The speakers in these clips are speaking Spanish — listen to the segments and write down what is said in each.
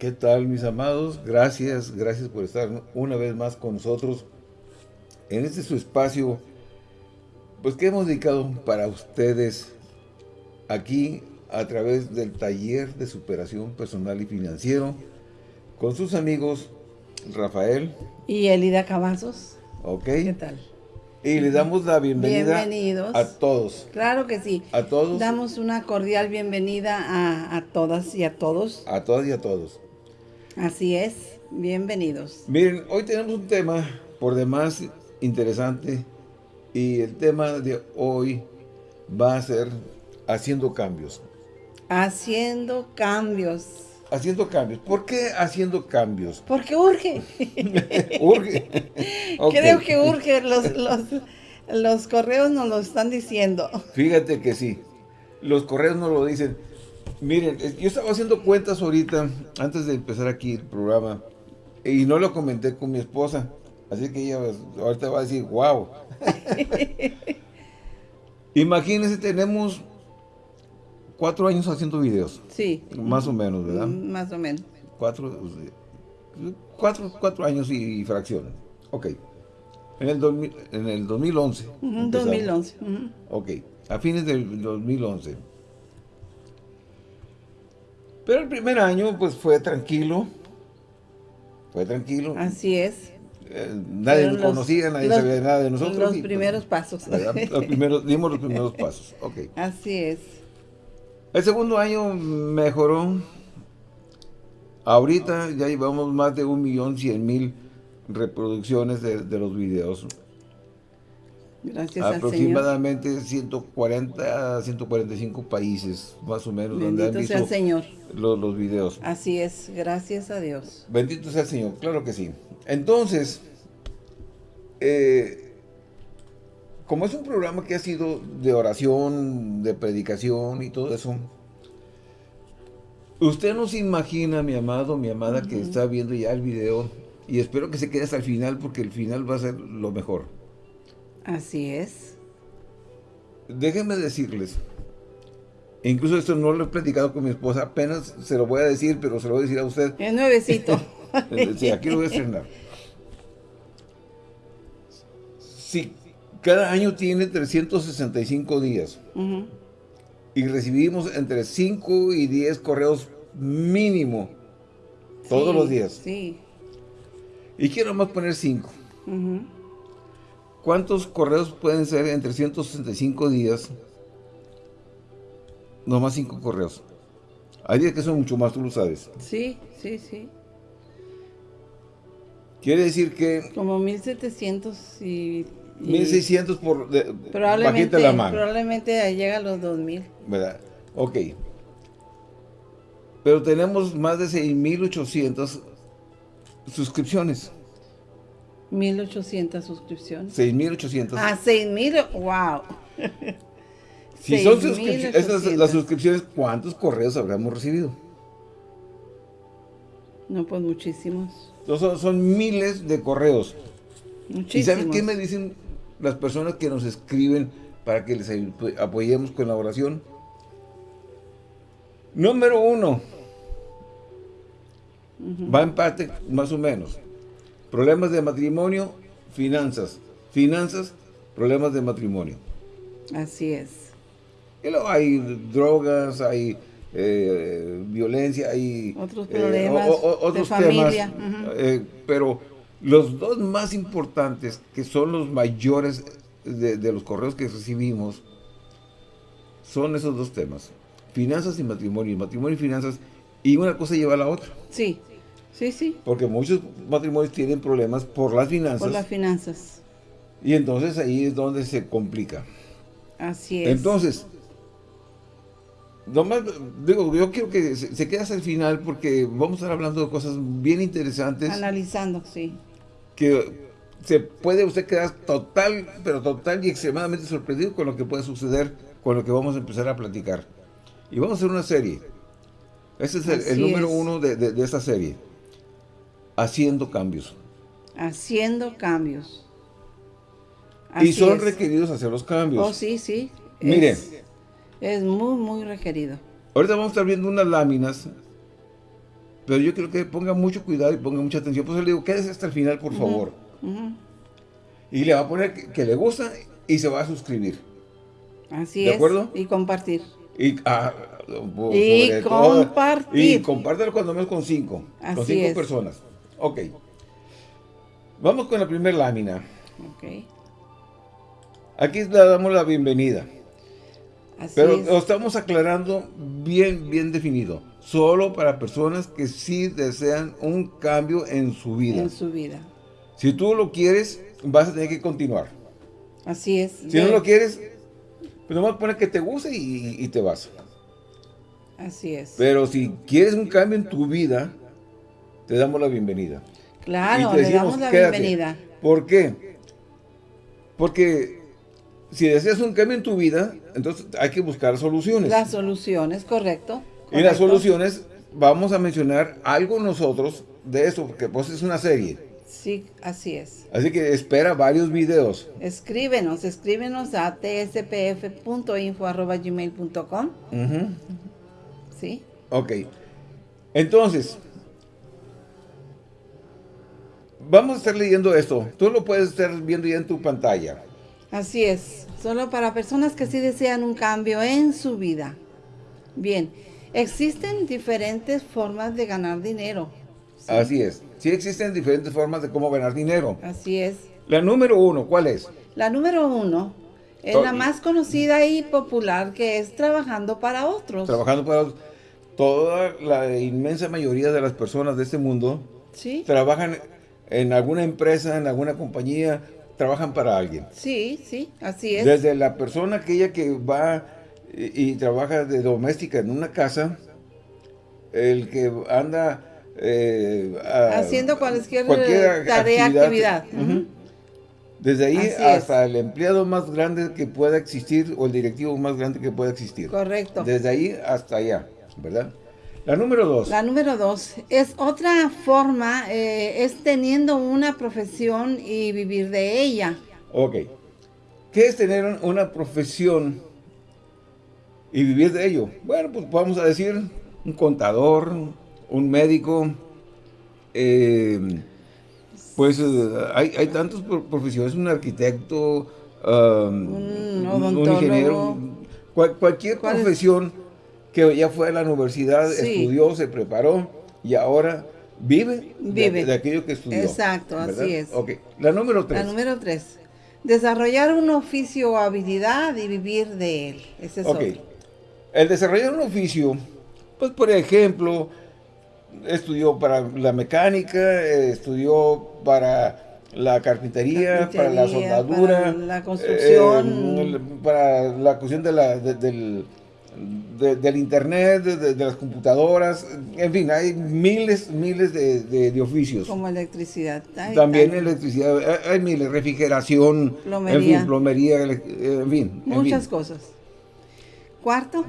¿Qué tal mis amados? Gracias, gracias por estar una vez más con nosotros en este su espacio, pues que hemos dedicado para ustedes aquí a través del taller de superación personal y financiero con sus amigos Rafael y Elida Cavazos. Ok. ¿Qué tal? Y le damos la bienvenida Bienvenidos. a todos. Claro que sí. A todos. Damos una cordial bienvenida a, a todas y a todos. A todas y a todos. Así es. Bienvenidos. Miren, hoy tenemos un tema por demás interesante y el tema de hoy va a ser haciendo cambios. Haciendo cambios. Haciendo cambios. ¿Por qué haciendo cambios? Porque urge. urge. Ok. Creo que urge. Los, los, los correos nos lo están diciendo. Fíjate que sí. Los correos nos lo dicen. Miren, yo estaba haciendo cuentas ahorita, antes de empezar aquí el programa, y no lo comenté con mi esposa. Así que ella pues, ahorita va a decir, wow. Imagínense, tenemos cuatro años haciendo videos. Sí. Más o menos, ¿verdad? Mm, Más o menos. Cuatro, cuatro, cuatro años y, fracciones. Ok. En el, 2000 en el 2011. Ujú, empezamos. 2011. ujú. Ok. A fines del 2011. Pero el primer año, pues, fue tranquilo. Fue tranquilo. Así es. Eh, nadie nos conocía, nadie los- sabía nada de nosotros. Los y, pues, primeros pasos. Los primeros, dimos los primeros pasos. Ok. Así es. El segundo año mejoró. Ahorita ya llevamos más de un millón cien mil reproducciones de, de los videos. Gracias al Señor. Aproximadamente 140 a 145 países, más o menos, donde han Bendito sea el visto Señor. los, los videos. Así es. Gracias a Dios. Bendito sea el Señor, claro que sí. Entonces, eh, como es un programa que ha sido de oración, de predicación y todo eso, usted no se imagina, mi amado, mi amada, que está viendo ya el video, y espero que se quede hasta el final, porque el final va a ser lo mejor. Así es. Déjenme decirles, incluso esto no lo he platicado con mi esposa, apenas se lo voy a decir, pero se lo voy a decir a usted. Es nuevecito. Sí, aquí lo voy a estrenar. Si cada año tiene 365 días y recibimos entre 5 y 10 correos mínimo todos Sí, los días. Sí. Y quiero más poner 5. Ujú. ¿Cuántos correos pueden ser en 365 días? Nomás 5 correos. Hay días que son mucho más, tú lo sabes. Sí, sí, sí. Quiere decir que Como 1700 y... y 1600 por de, Probablemente, bajita la mano. probablemente llega a los 2000. ¿verdad? Ok. Pero tenemos más de 6.800 suscripciones. 1800 suscripciones. 6.800. Ah, 6000, wow. si son suscripci- 6,800. esas las suscripciones, ¿cuántos correos habremos recibido? No, pues muchísimos. Son, son miles de correos. ¿Y Muchísimos. saben qué me dicen las personas que nos escriben para que les ayu- apoyemos con la oración? Número uno. Va en parte, más o menos. Problemas de matrimonio, finanzas. Finanzas, problemas de matrimonio. Así es. Y luego hay drogas, hay eh, violencia, hay... Otros eh, problemas o- o- de familia, temas, eh, pero los dos más importantes, que son los mayores de, de los correos que recibimos, son esos dos temas. Finanzas y matrimonio. Matrimonio y finanzas. Y una cosa lleva a la otra. Sí, sí, sí. Porque muchos matrimonios tienen problemas por las finanzas. Por las finanzas. Y entonces ahí es donde se complica. Así es. Entonces, nomás, digo, yo quiero que se, se quede hasta el final porque vamos a estar hablando de cosas bien interesantes Analizando, sí. que se puede usted quedar total, pero total y extremadamente sorprendido con lo que puede suceder con lo que vamos a empezar a platicar. Y vamos a hacer una serie. Este es el, el número es. uno de, de- de esta serie. Haciendo cambios. Haciendo cambios. y son es. requeridos hacer los cambios. Oh, sí, sí. Miren. Es, es muy, muy requerido. Ahorita vamos a estar viendo unas láminas pero yo quiero que ponga mucho cuidado y ponga mucha atención. Por eso le digo, quédese hasta el final, por favor. Y le va a poner que, le gusta y se va a suscribir. Así ¿De acuerdo? Y compartir. Y, ah, y compartir. Y compártelo cuando menos con cinco. con cinco personas. Ok. Vamos con la primera lámina. Ok. Aquí le damos la bienvenida. Así Pero lo estamos aclarando bien, bien definido. Solo para personas que sí desean un cambio en su vida. En su vida. Si tú lo quieres, vas a tener que continuar. Así es. Si no lo quieres, pues nomás poner que te guste y, te vas. Así es. Pero si quieres un cambio en tu vida, te damos la bienvenida. Claro, le damos la bienvenida. ¿Por qué? Porque si deseas un cambio en tu vida, entonces hay que buscar soluciones. Las soluciones, correcto. Y las soluciones, vamos a mencionar algo nosotros de eso, porque pues es una serie. Sí, así es. Así que espera varios videos. Escríbenos, escríbenos a tspf.info.gmail.com ¿Sí? Ok. Entonces, vamos a estar leyendo esto. Tú lo puedes estar viendo ya en tu pantalla. Así es. Solo para personas que sí desean un cambio en su vida. Bien. Existen diferentes formas de ganar dinero. Así es. Sí existen diferentes formas de cómo ganar dinero. Así es. La número uno, ¿cuál es? La número uno es la más conocida y popular que es trabajando para otros. Trabajando para otros. Toda la inmensa mayoría de las personas de este mundo ¿Sí? trabajan en alguna empresa, en alguna compañía, trabajan para alguien. Sí, sí, así es. Desde la persona aquella que va y, trabaja de doméstica en una casa, el que anda eh, haciendo cualquier, tarea, actividad. Desde ahí hasta el empleado más grande que pueda existir o el directivo más grande que pueda existir. Correcto. Desde ahí hasta allá, ¿verdad? La número dos. La número dos es otra forma, eh, es teniendo una profesión y vivir de ella. Ok. ¿Qué es tener una profesión y vivir de ello. Bueno, pues vamos a decir un contador, un médico, eh, pues eh, hay, hay tantas profesiones, un arquitecto, um, un, ingeniero, cualquier profesión que ya fue a la universidad, estudió, se preparó y ahora vive, De, aquello que estudió. Exacto, así es. Ok, la número tres. La número tres. Desarrollar un oficio o habilidad y vivir de él. Ese es el desarrollar un oficio, pues por ejemplo, estudió para la mecánica, estudió para la carpintería, para la soldadura, para la construcción, eh, para la cuestión de la, del, del internet, de, las computadoras, en fin, hay miles, miles de, oficios. Como electricidad. también electricidad, hay, miles, refrigeración, plomería, en fin, plomería, en fin. Muchas cosas. Cuarto.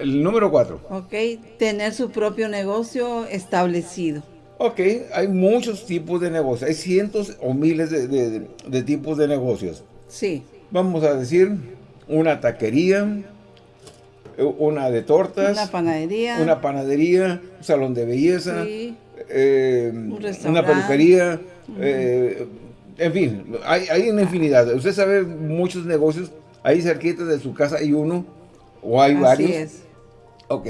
El número cuatro. Ok, tener su propio negocio establecido. Ok, hay muchos tipos de negocios, hay cientos o miles de, tipos de negocios. Sí. Vamos a decir, una taquería, una de tortas. Una panadería. Una panadería, un salón de belleza. Sí. Eh, una peluquería. Eh, en fin, hay, hay una infinidad. Usted sabe muchos negocios, ahí cerquita de su casa hay uno ¿O hay varios? es. Ok.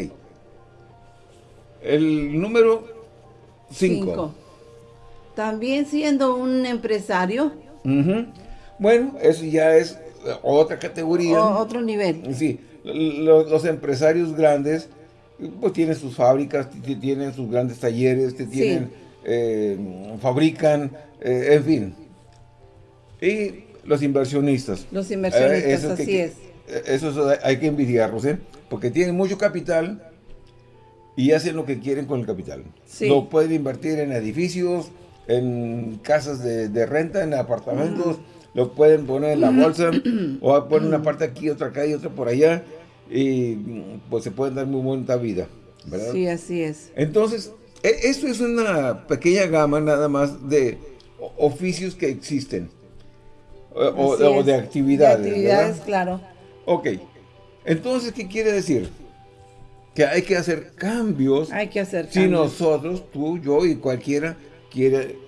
El número 5. También siendo un empresario. Bueno, eso ya es otra categoría. otro nivel. Sí, los, empresarios grandes pues tienen sus fábricas, tienen sus grandes talleres, tienen, eh, fabrican, eh, en fin. Y los inversionistas. Los inversionistas, eh, así es eso hay que envidiarlos, ¿eh? Porque tienen mucho capital y hacen lo que quieren con el capital. Lo pueden invertir en edificios, en casas de, renta, en apartamentos, lo pueden poner en la bolsa, o poner una parte aquí, otra acá y otra por allá, y pues se pueden dar muy buena vida, ¿verdad? Sí, así es. Entonces, e, esto es una pequeña gama nada más de oficios que existen, o, de actividades. De actividades, claro. Ok, entonces, ¿qué quiere decir? que hay que hacer cambios. Hay que hacer Si nosotros, tú, yo y cualquiera quiere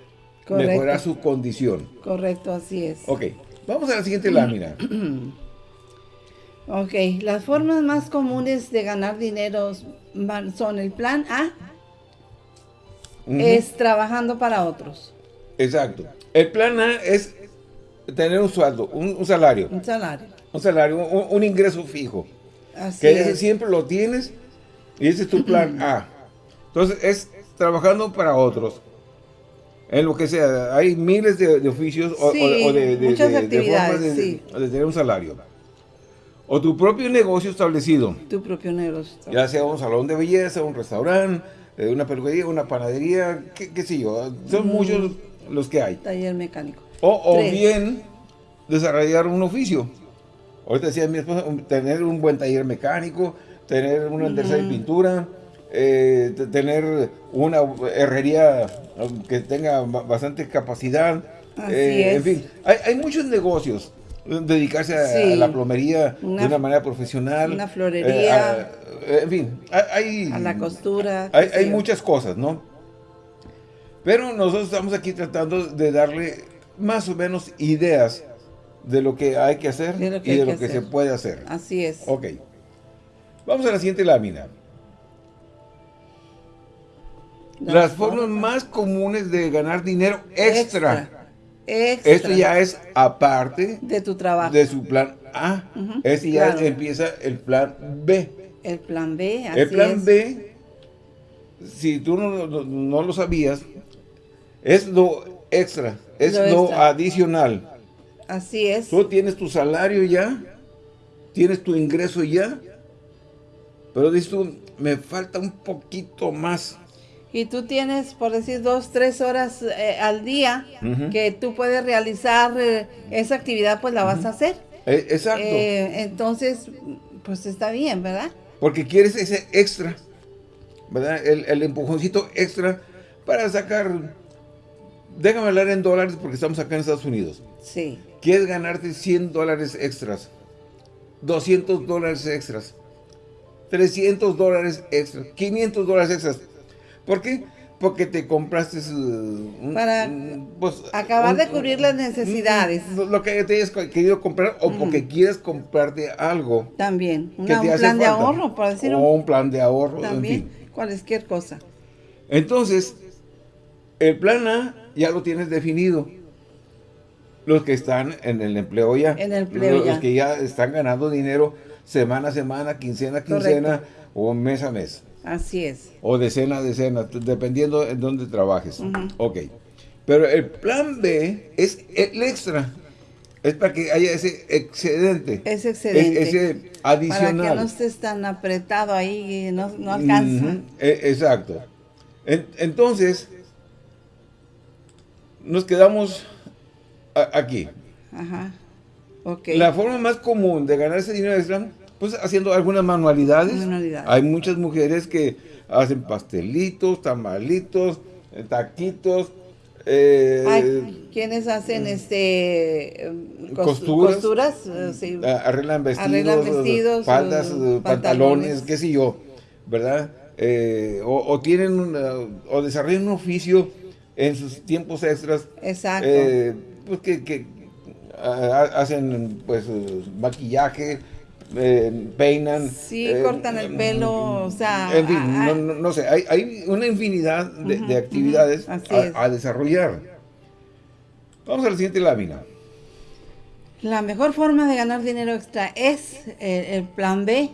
mejorar su condición. Correcto, así es. Ok, vamos a la siguiente lámina. ok, las formas más comunes de ganar dinero son el plan A, es trabajando para otros. Exacto. El plan A es tener un sueldo, un, salario. Un salario. Un salario, un, ingreso fijo. Así que siempre lo tienes y ese es tu plan A. Entonces es trabajando para otros. En lo que sea, hay miles de, oficios o, de, muchas actividades, de, tener un salario. O tu propio negocio establecido. Tu propio negocio. Ya sea un salón de belleza, un restaurante, eh, una peluquería, una panadería, qué, sé yo. Son muchos los que hay. Taller mecánico. O, bien desarrollar un oficio. Ahorita decía mi esposa, tener un buen taller mecánico, tener una tercera de pintura, eh, tener una herrería um, que tenga bastante capacidad. Eh, en fin, hay, muchos negocios. Dedicarse a, la plomería de una manera profesional. Una florería. en fin, hay... A la costura. Hay, muchas cosas, ¿no? Pero nosotros estamos aquí tratando de darle más o menos ideas de lo que hay que hacer y de lo que se puede hacer. Así es. Ok. Vamos a la siguiente lámina. Las, formas más comunes de ganar dinero extra. extra. Esto ya es aparte de tu trabajo. De su plan A. este ya empieza el plan B. El plan B, así El plan B, si tú no, no, lo sabías, es lo extra, es lo, adicional. Así es. Tú tienes tu salario ya, tienes tu ingreso ya, pero dices tú, me falta un poquito más. Y tú tienes, por decir, dos, tres horas eh, al día que tú puedes realizar eh, esa actividad, pues la vas a hacer. Eh, exacto. entonces, pues está bien, ¿verdad? Porque quieres ese extra, ¿verdad? El, el empujoncito extra para sacar, déjame hablar en dólares porque estamos acá en Estados Unidos. Sí. Quieres ganarte 100 dólares extras, 200 dólares extras, 300 dólares extras, 500 dólares extras. ¿Por qué? Porque te compraste... Uh, Para pues, acabar de cubrir las necesidades. Lo que te hayas querido comprar o porque quieres comprarte algo. También. un plan de ahorro, por decirlo. O un plan de ahorro, También, cualquier cosa. Entonces, el plan A ya lo tienes definido. Los que están en el empleo ya. En el empleo los, que ya están ganando dinero semana a semana, quincena a quincena o mes a mes. Así es. O decena a decena, dependiendo en dónde trabajes. Ok. Pero el plan B es el extra. Es para que haya ese excedente. Ese excedente. ese adicional. Para que no estés tan apretado ahí y no, no alcanza. E, exacto. entonces, nos quedamos aquí. Ajá. La forma más común de ganar ese dinero extra, pues haciendo algunas manualidades. Hay muchas mujeres que hacen pastelitos, tamalitos, eh, taquitos. Eh, Hay quienes hacen este costuras, eh, arreglan vestidos, faldas, pantalones, qué sé yo, ¿verdad? o, tienen o desarrollan un oficio en sus tiempos extras. Exacto pues que, hacen pues maquillaje, eh, peinan. Sí, eh, cortan el pelo, o sea... En fin, no, sé, hay, una infinidad de, actividades a, desarrollar. Vamos a la siguiente lámina. La mejor forma de ganar dinero extra es el, plan B,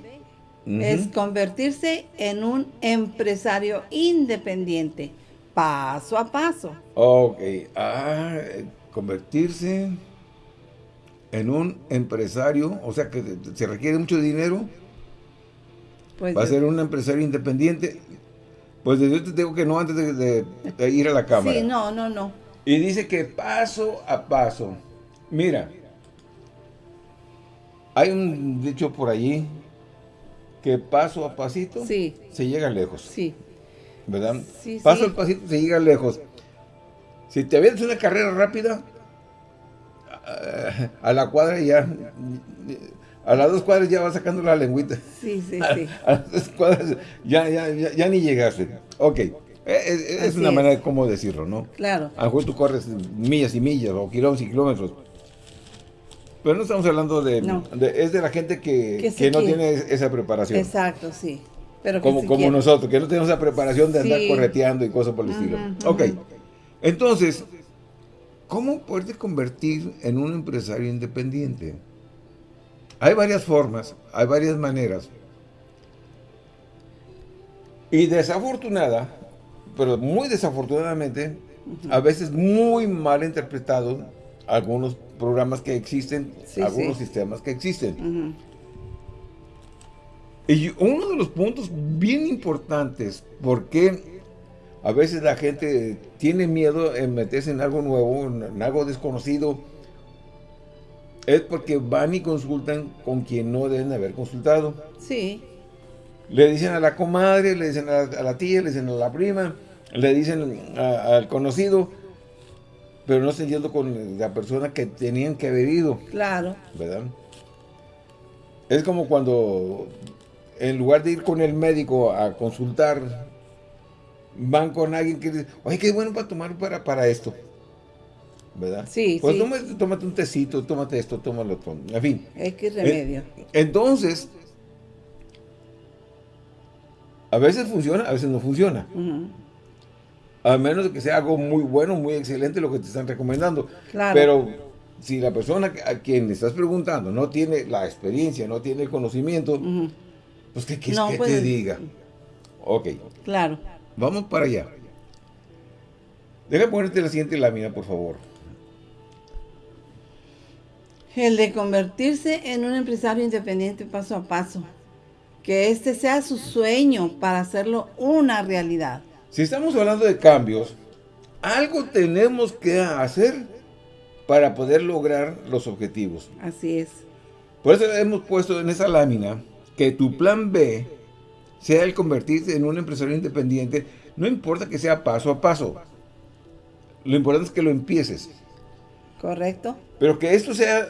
es convertirse en un empresario independiente, paso a paso. Ok, ah, convertirse en un empresario, o sea que se requiere mucho dinero, pues va a ser un empresario independiente, pues yo te digo que no antes de, ir a la cámara. Sí, no, no, no. Y dice que paso a paso, mira, hay un dicho por allí, que paso a pasito se llega lejos. Sí. ¿Verdad? paso a pasito se llega lejos. Si te ves una carrera rápida, a la cuadra ya a las dos cuadras ya vas sacando la lengüita. Sí, sí, sí. A, las dos cuadras ya, ya, ya, ni llegaste. Ok, e, e, es, una manera de cómo decirlo, ¿no? Claro. A lo mejor tú corres millas y millas o kilómetros y kilómetros. Pero no estamos hablando de... es de la gente que, que, no tiene esa preparación. Exacto, sí. Pero como como nosotros, que no tenemos esa preparación de andar correteando y cosas por el estilo. Ok, entonces, ¿cómo poderte convertir en un empresario independiente? Hay varias formas, hay varias maneras. Y desafortunada, pero muy desafortunadamente, a veces muy mal interpretado algunos programas que existen, algunos sistemas que existen. Y uno de los puntos bien importantes, porque a veces la gente tiene miedo en meterse en algo nuevo, en algo desconocido, es porque van y consultan con quien no deben haber consultado. Sí. Le dicen a la comadre, le dicen a la, tía, le dicen a la prima, le dicen al conocido, pero no están yendo con la persona que tenían que haber ido. Claro. ¿Verdad? Es como cuando, en lugar de ir con el médico a consultar, van con alguien que dice, oye, qué bueno para tomar para, para esto. ¿verdad? Sí, pues Tómate, un tecito, tómate esto, tómalo, en fin. Es que remedio. entonces, a veces funciona, a veces no funciona. A menos de que sea algo muy bueno, muy excelente lo que te están recomendando. Claro. Pero si la persona a quien le estás preguntando no tiene la experiencia, no tiene el conocimiento, pues ¿qué quieres que te diga? Ok. Claro. Vamos para allá. Deja ponerte la siguiente lámina, por favor. El de convertirse en un empresario independiente paso a paso. Que este sea su sueño para hacerlo una realidad. Si estamos hablando de cambios, algo tenemos que hacer para poder lograr los objetivos. Así es. Por eso hemos puesto en esa lámina que tu plan B sea el convertirse en un empresario independiente, no importa que sea paso a paso. Lo importante es que lo empieces. Correcto. Pero que esto sea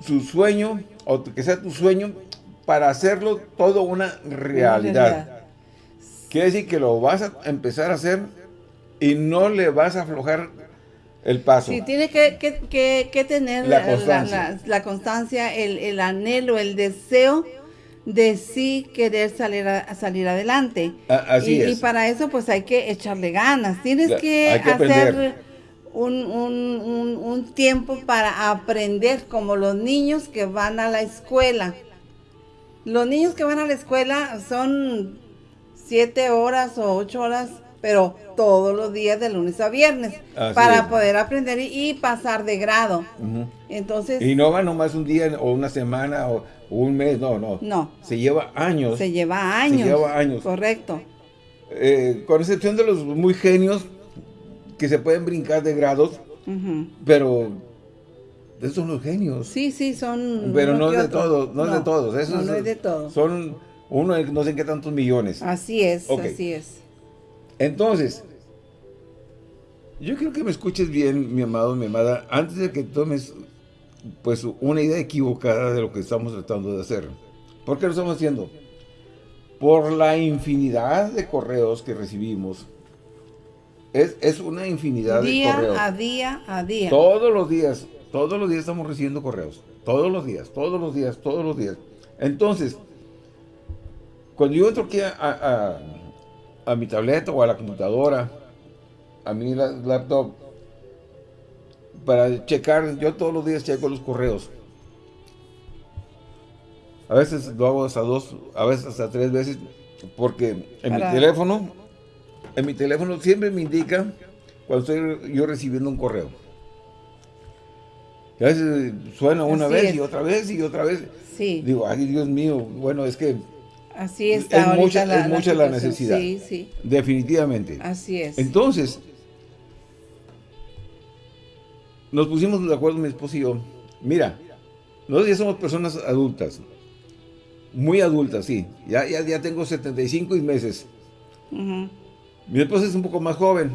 su sueño, o que sea tu sueño, para hacerlo todo una realidad. Quiere decir que lo vas a empezar a hacer y no le vas a aflojar el paso. Sí, tiene que, tener la constancia, el, anhelo, el deseo de sí querer salir, a, salir adelante. así y, es. y para eso pues hay que echarle ganas. Tienes que, hacer un, un, un, tiempo para aprender, como los niños que van a la escuela. Los niños que van a la escuela son siete horas o ocho horas, pero todos los días de lunes a viernes, para poder aprender y, pasar de grado. Entonces... Y no va nomás un día o una semana o un mes, no, no. No. Se lleva años. Se lleva años. Se lleva años. Correcto. Eh, con excepción de los muy genios, que se pueden brincar de grados, pero esos son los genios. Sí, sí, son... Pero no de todos, no, es de todos. Esos no, no es de todos. Son uno no sé qué tantos millones. Así es, así es. Entonces, yo quiero que me escuches bien, mi amado, mi amada, antes de que tomes pues una idea equivocada de lo que estamos tratando de hacer. ¿Por qué lo estamos haciendo? Por la infinidad de correos que recibimos es, una infinidad de correos. a día, a día. Todos los días, todos los días estamos recibiendo correos. Todos los días, todos los días, todos los días. Entonces, cuando yo entro aquí a, mi tableta o a la computadora, a mi laptop, para checar, yo todos los días checo los correos. A veces lo hago hasta dos, a veces hasta tres veces, porque en mi teléfono en mi teléfono siempre me indica cuando estoy yo recibiendo un correo. a veces suena una vez y otra vez y otra vez. Sí. Digo, ay Dios mío, bueno, es que... Así está es mucha, la, es mucha la, necesidad. Sí, sí. Definitivamente. Así es. Entonces, nos pusimos de acuerdo mi esposo y yo. Mira, nosotros ya somos personas adultas. Muy adultas, sí. Ya, ya, ya tengo 75 meses. Mi esposa es un poco más joven.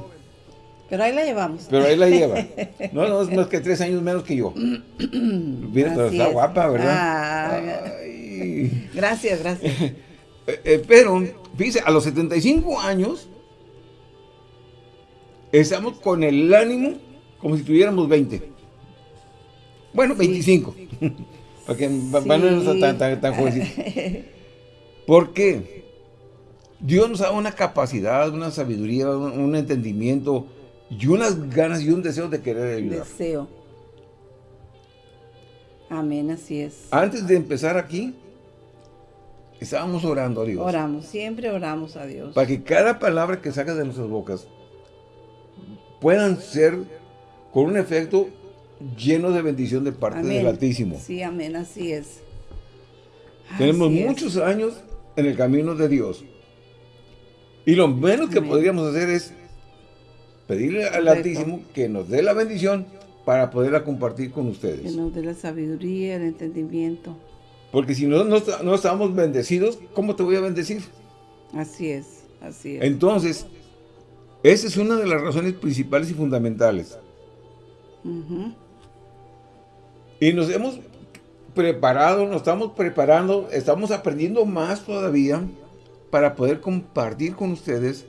Pero ahí la llevamos. Pero ahí la lleva. No, no, es más que tres años menos que yo. Mira, está guapa, ¿verdad? Ah, gracias, gracias. Eh, eh, pero, fíjese, a los 75 años, estamos con el ánimo como si tuviéramos 20. Bueno, 25. Porque van a no estar tan, tan, tan jovencitos. ¿Por qué? Dios nos da una capacidad, una sabiduría, un, un entendimiento y unas ganas y un deseo de querer ayudar. Deseo. Amén, así es. Antes de empezar aquí, estábamos orando a Dios. Oramos, siempre oramos a Dios. Para que cada palabra que sacas de nuestras bocas puedan ser con un efecto lleno de bendición de parte Amén. del Altísimo. Sí, amén, así es. Tenemos Así es. muchos años en el camino de Dios. Y lo menos que podríamos hacer es pedirle al Correcto. Altísimo que nos dé la bendición para poderla compartir con Que ustedes. nos dé la sabiduría, el entendimiento. Porque si no, no, no estamos bendecidos, ¿cómo te voy a bendecir? Así es, así es. Entonces, esa es una de las razones principales y fundamentales. Y nos hemos preparado, nos estamos preparando, estamos aprendiendo más todavía para poder compartir con ustedes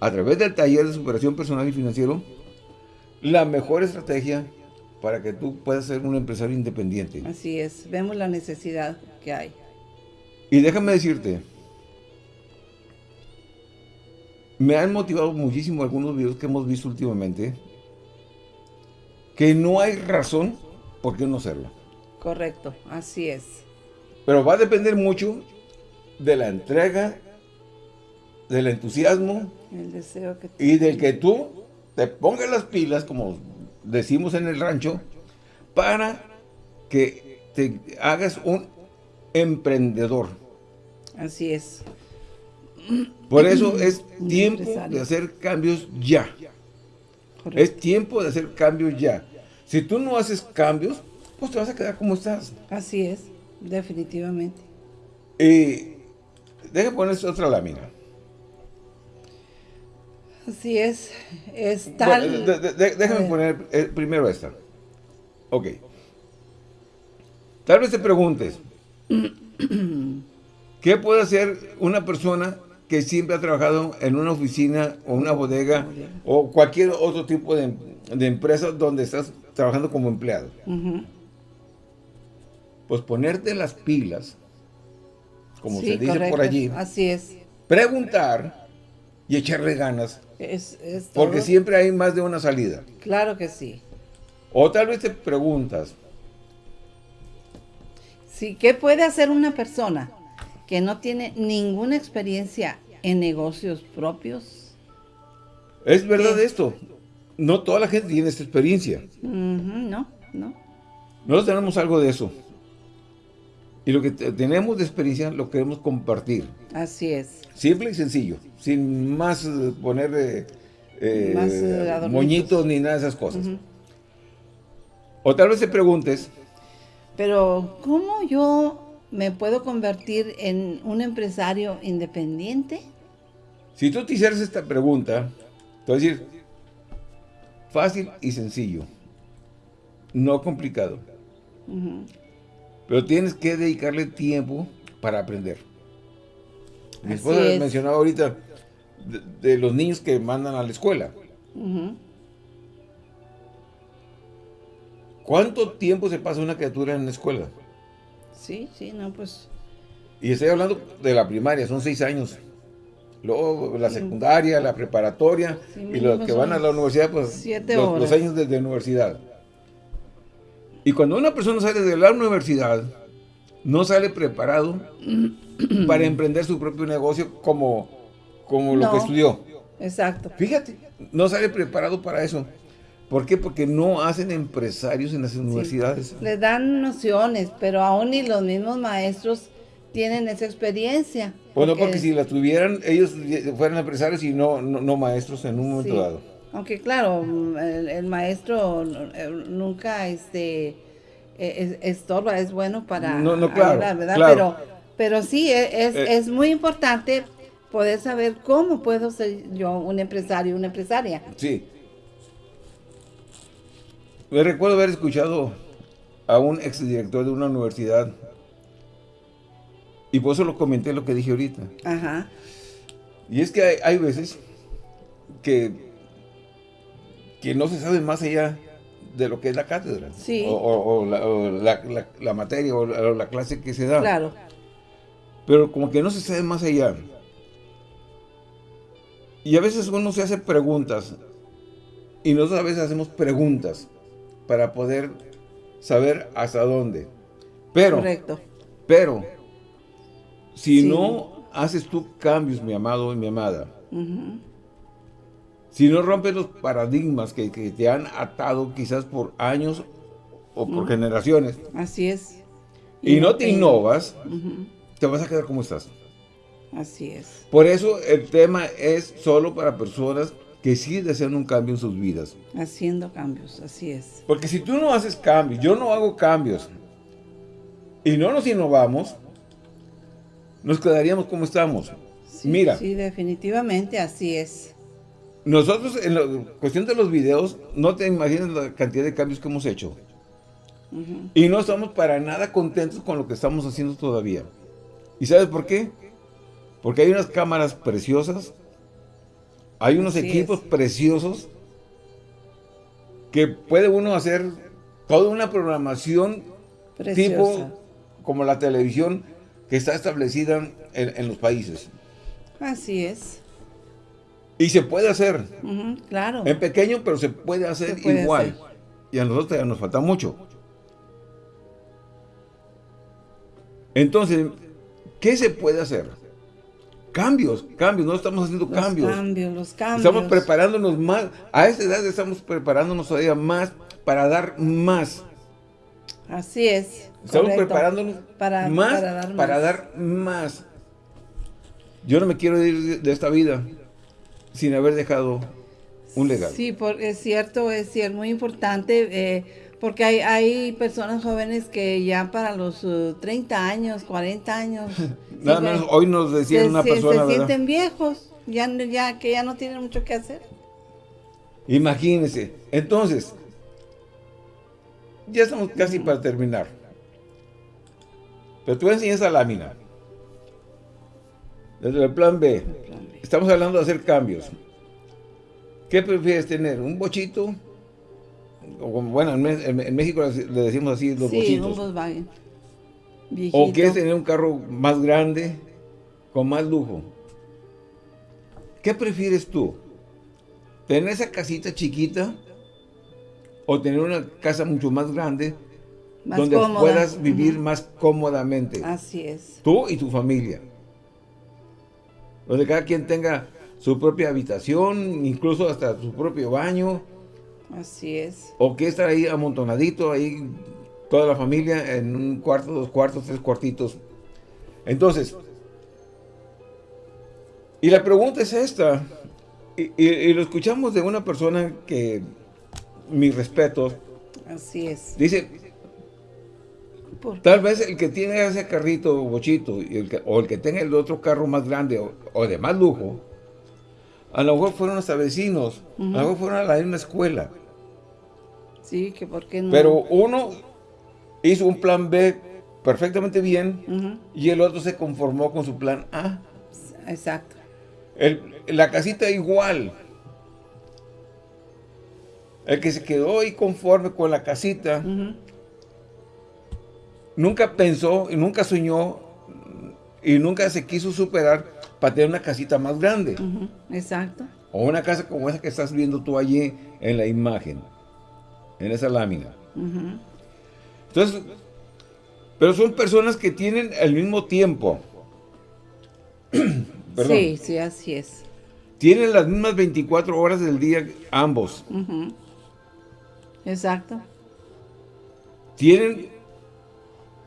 a través del taller de superación personal y financiero la mejor estrategia para que tú puedas ser un empresario independiente. Así es. Vemos la necesidad que hay. Y déjame decirte, me han motivado muchísimo algunos videos que hemos visto últimamente, que no hay razón por qué no hacerlo. Correcto, así es. Pero va a depender mucho de la entrega, del entusiasmo El deseo que y del que tú te pongas las pilas, como decimos en el rancho, para que te hagas un emprendedor. Así es. Por eso es tiempo de hacer cambios ya. Correcto. Es tiempo de hacer cambios ya. Si tú no haces cambios, pues te vas a quedar como estás. Así es, definitivamente. Y deja poner esta otra lámina. Así es. Es tal. Bueno, de- de- de- A déjame ver. poner eh, primero esta. Ok. Tal vez te preguntes, ¿qué puede hacer una persona que siempre ha trabajado en una oficina o una bodega o cualquier otro tipo de, de empresa donde estás trabajando como empleado? Pues ponerte las pilas, como Sí, se dice por allí, Así es. preguntar y echarle ganas, Es, es porque siempre hay más de una salida. Claro que sí. O tal vez te preguntas, Sí, ¿qué puede hacer una persona que no tiene ninguna experiencia en negocios propios? ¿es verdad ¿Qué? esto? No toda la gente tiene esta experiencia. No, no. Nosotros tenemos algo de eso. Y lo que te- tenemos de experiencia lo queremos compartir. Así es. Simple y sencillo. Sin más eh, poner eh, eh, Más, moñitos ni nada de esas cosas. O tal vez te preguntes, Pero, ¿cómo yo me puedo convertir en un empresario independiente? si tú te hicieras esta pregunta, te voy a decir, fácil y sencillo. No complicado. Ujú. Pero tienes que dedicarle tiempo para aprender. Mi esposa es. mencionaba ahorita de, de los niños que mandan a la escuela. ¿Cuánto tiempo se pasa una criatura en la escuela? Sí, sí, no, pues. Y estoy hablando de la primaria, son seis años. Luego la secundaria, la preparatoria Sí, y los que van a la universidad, pues siete los, horas. los años desde universidad. Y cuando una persona sale de la universidad, no sale preparado para emprender su propio negocio como, como lo que estudió. Exacto. Fíjate, no sale preparado para eso. ¿Por qué? Porque no hacen empresarios en las universidades. Les dan nociones, pero aún ni los mismos maestros tienen esa experiencia. Bueno, porque si la tuvieran, ellos fueran empresarios y no, no, no maestros en un momento Sí. dado. Aunque claro, el, el maestro eh, nunca este eh, es- estorba, es bueno para No, no, claro, ayudar, ¿verdad? claro. Pero, pero sí, e- es, Eh. es muy importante poder saber cómo puedo ser yo un empresario, una empresaria. Sí. Me recuerdo haber escuchado a un exdirector de una universidad y por eso lo comenté lo que dije ahorita. Ajá. Y es que hay, veces que, que no se sabe más allá de lo que es la cátedra. Sí. O, la, materia o la, clase que se da. Claro. Pero como que no se sabe más allá. Y a veces uno se hace preguntas. Y nosotros a veces hacemos preguntas para poder saber hasta dónde. Pero, Correcto. pero, si no haces tú cambios, mi amado y mi amada, si no rompes los paradigmas que, te han atado quizás por años o por generaciones. Así es. Y, no te innovas, te vas a quedar como estás. Así es. Por eso el tema es solo para personas que sí desean un cambio en sus vidas. Haciendo cambios, así es. Porque si tú no haces cambios, yo no hago cambios, y no nos innovamos, nos quedaríamos como estamos. Mira. Sí, definitivamente así es. Nosotros, en la cuestión de los videos, no te imaginas la cantidad de cambios que hemos hecho. Y no estamos para nada contentos con lo que estamos haciendo todavía. ¿Y sabes por qué? Porque hay unas cámaras preciosas, hay unos equipos preciosos que puede uno hacer toda una programación tipo como la televisión que está establecida en, los países. Así es. Y se puede hacer. claro. En pequeño, pero se puede hacer igual. Y a nosotros ya nos falta mucho. Entonces, ¿qué se puede hacer? Cambios, cambios, no estamos haciendo los cambios. cambios, los cambios. Estamos preparándonos más, a esta edad estamos preparándonos todavía más para dar más. Así es. Estamos preparándonos para, más, para, dar más. para dar más. Yo no me quiero ir de esta vida sin haber dejado un legado. Sí, es cierto, es cierto, muy importante. Eh, porque hay, hay personas jóvenes que ya para los 30 uh, años, 40 años... Nada menos, hoy nos decía una persona, Se sienten viejos, ya, ya, que ya no tienen mucho que hacer. Imagínense. Entonces, ya estamos casi para terminar. Pero tú enseñas esa lámina. Desde el plan B. Estamos hablando de hacer cambios. ¿Qué prefieres tener? ¿Un bochito? bueno, en, México le decimos así los sí, Un Volkswagen. ¿O quieres tener un carro más grande, con más lujo? ¿Qué prefieres tú? ¿Tener esa casita chiquita? ¿O tener una casa mucho más grande? donde puedas vivir más cómodamente. Así es. Tú y tu familia. Donde cada quien tenga su propia habitación, incluso hasta su propio baño Así es. O que estar ahí amontonadito, ahí toda la familia en un cuarto, dos cuartos, tres cuartitos. Entonces, y la pregunta es esta, y, lo escuchamos de una persona que, mi respeto. Así es. Dice, tal vez el que tiene ese carrito bochito, o el que tenga el otro carro más grande o, de más lujo, a lo mejor fueron hasta vecinos, a lo mejor fueron a la misma escuela. Sí, que por qué no. Pero uno hizo un plan B perfectamente bien y el otro se conformó con su plan A. Exacto. la casita igual. El que se quedó ahí conforme con la casita, nunca pensó y nunca soñó y nunca se quiso superar para tener una casita más grande. Exacto. O una casa como esa que estás viendo tú allí en la imagen en esa lámina. Entonces, pero son personas que tienen el mismo tiempo. Sí, sí, así es. Tienen las mismas 24 horas del día ambos. Exacto. Tienen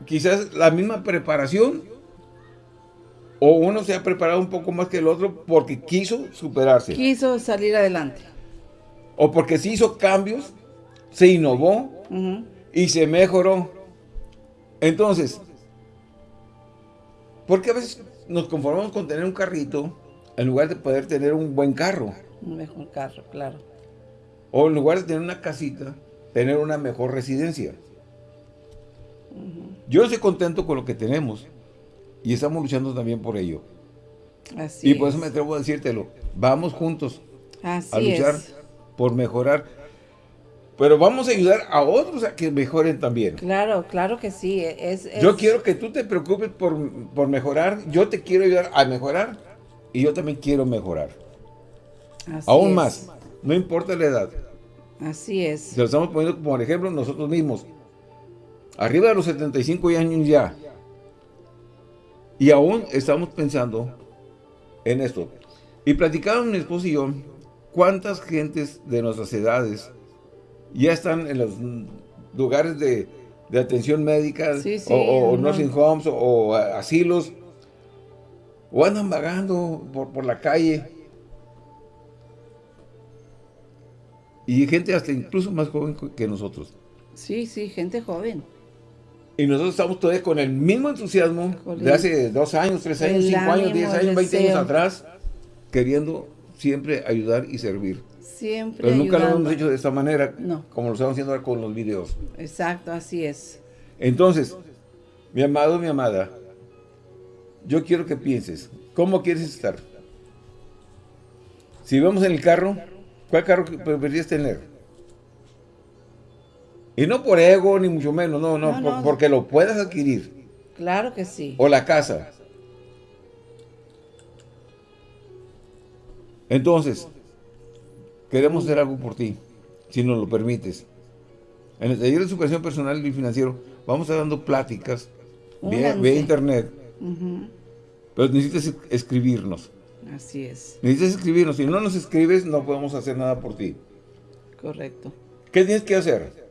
quizás la misma preparación o uno se ha preparado un poco más que el otro porque quiso superarse. Quiso salir adelante. O porque se hizo cambios se innovó y se mejoró. Entonces, porque a veces nos conformamos con tener un carrito En lugar de poder tener un buen carro. Un mejor carro, claro. O en lugar de tener una casita, tener una mejor residencia. Yo estoy contento con lo que tenemos. Y estamos luchando también por ello. Así y por eso me atrevo a decírtelo. Vamos juntos Así a luchar es. por mejorar. Pero vamos a ayudar a otros a que mejoren también. Claro, claro que sí. Es, es- Yo quiero que tú te preocupes por, por mejorar. Yo te quiero ayudar a mejorar. Y yo también quiero mejorar. así Aún es. más. No importa la edad. Así es. Se lo estamos poniendo como ejemplo nosotros mismos. Arriba de los 75 años ya. Y aún estamos pensando en esto. Y platicaban mi esposo y yo cuántas gentes de nuestras edades ya están en los lugares de, de atención médica Sí, sí, o, o no. nursing homes o, o asilos o andan vagando por, por la calle. Y gente hasta incluso más joven que nosotros. Sí, sí, gente joven. Y nosotros estamos todavía con el mismo entusiasmo de hace dos años, tres años, el cinco años, diez años, veinte años atrás, queriendo siempre ayudar y servir. Siempre Pero nunca lo hemos hecho de esta manera, No. como lo estamos haciendo ahora con los videos. Exacto, así es. Entonces, mi amado, mi amada, yo quiero que pienses, ¿cómo quieres estar? Si vamos en el carro, ¿cuál carro preferirías tener? Y no por ego, ni mucho menos, no, no, No, por- no. porque lo puedas adquirir. Claro que sí. o la casa. Entonces, queremos hacer algo por ti, si nos lo permites. En el taller de superación personal y financiero vamos a estar dando pláticas vía, internet, pero necesitas es- escribirnos. Así es, Necesitas escribirnos. Si no nos escribes, no podemos hacer nada por ti. correcto. ¿Qué tienes que hacer?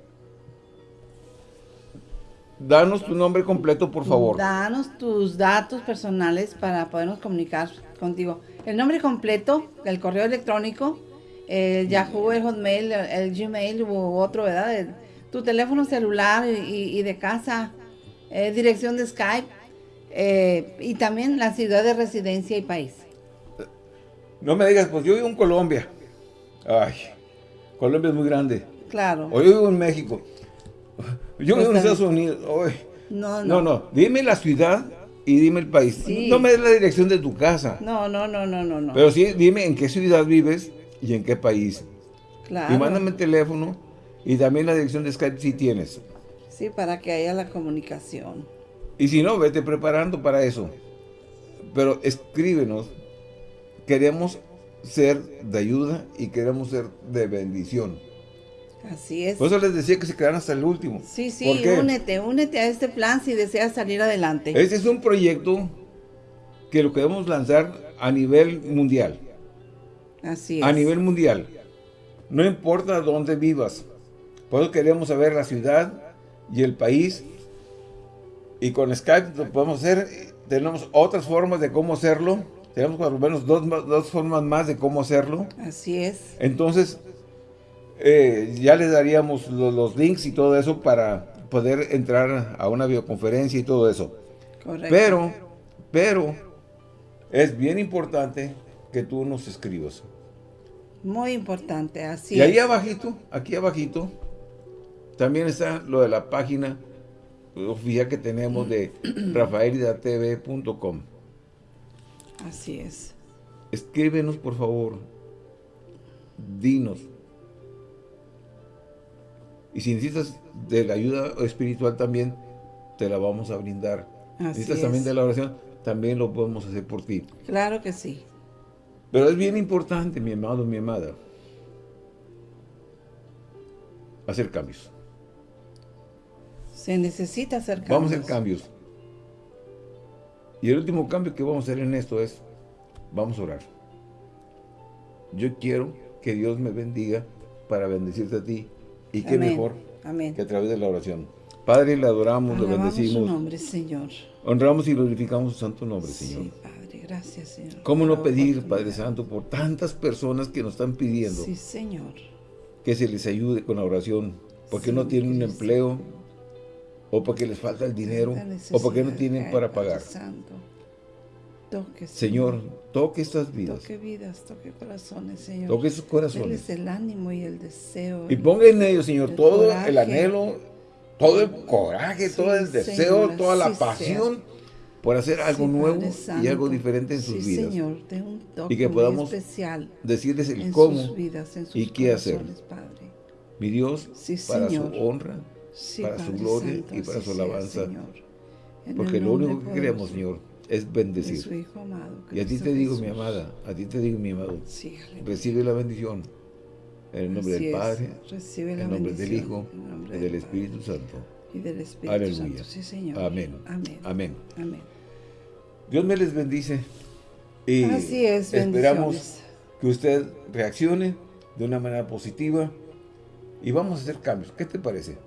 Danos tu nombre completo, por favor. Danos tus datos personales para podernos comunicar contigo. El nombre completo, el correo electrónico, el Yahoo, el Hotmail, el, Gmail u otro, ¿verdad? El- tu teléfono celular y de casa, eh, dirección de Skype eh, y también la ciudad de residencia y país. No me digas, pues yo vivo en Colombia. Ay, Colombia es muy grande. Claro. O yo vivo en México. Yo vivo en Estados Unidos. No, No, no. no. Dime la ciudad y dime el país. Sí. No me des la dirección de tu casa. No, no, no, no, no, no. Pero sí, dime en qué ciudad vives y en qué país. claro. Y mándame el teléfono y también la dirección de Skype si tienes. Sí, para que haya la comunicación. Y si no, vete preparando para eso. Pero escríbenos. Queremos ser de ayuda y queremos ser de bendición. Así es. Por eso les decía que se quedaran hasta el último. Sí, sí, únete, únete a este plan si deseas salir adelante. Este es un proyecto que lo queremos lanzar a nivel mundial. Así es. A nivel mundial. No importa dónde vivas. Por eso queremos saber la ciudad y el país. Y con Skype lo podemos hacer. Tenemos otras formas de cómo hacerlo. Tenemos por lo menos dos, dos formas más de cómo hacerlo. Así es. Entonces, eh, ya les daríamos lo- los links y todo eso para poder entrar a una videoconferencia y todo eso. Correcto. Pero, pero, es bien importante que tú nos escribas. Muy importante, así y ahí es. abajito, aquí abajito, también está lo de la página oficial que tenemos de rafaelidatv.com. Así es. Escríbenos, por favor. Dinos. Y si necesitas de la ayuda espiritual también, te la vamos a brindar. Así necesitas es. también de la oración, también lo podemos hacer por ti. Claro que sí. Pero es bien importante, mi amado, mi amada, hacer cambios. Se necesita hacer cambios. Vamos a hacer cambios. Y el último cambio que vamos a hacer en esto es, vamos a orar. Yo quiero que Dios me bendiga para bendecirte a ti. Y qué Amén. mejor Amén. que a través de la oración. Padre, le adoramos, le Alabamos su bendecimos, nombre, Señor. honramos y glorificamos su santo nombre, Señor. Sí, Padre, gracias, Señor. ¿Cómo no pedir. Padre Santo, por tantas personas que nos están pidiendo Sí, Señor. que se les ayude con la oración? Porque no Sí, tienen un empleo, o porque les falta el dinero, o porque no tienen para pagar. Santo. Toque, Señor, toque estas vidas. Toque vidas, toque corazones, Señor. Toque sus corazones. Denles el ánimo y el deseo. Y ponga en ellos, Señor, todo el anhelo, todo el coraje, todo el deseo, toda la pasión por hacer algo nuevo y algo diferente en sus vidas. Señor, de un toque y que podamos especial decirles el cómo vidas, en sus y qué hacer. Padre. Mi Dios, para su honra, para su gloria y para su alabanza. Porque lo único que queremos, Señor, es bendecir. Su Hijo amado, y a ti te digo, mi amada, a ti te digo, mi amado, recibe la bendición. En el nombre del Padre, en el nombre del Hijo y del Espíritu Santo. Y del Espíritu Aleluya. Santo, sí, Señor. Amén. Amén. Amén. Amén. Dios me les bendice. Y Así es, esperamos que usted reaccione de una manera positiva y vamos a hacer cambios. ¿Qué te parece?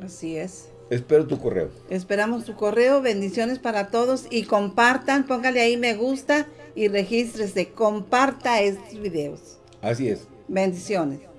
Así es. Espero tu correo. Esperamos tu correo. Bendiciones para todos y compartan. Póngale ahí me gusta y regístrese. Comparta estos videos. Así es. Bendiciones.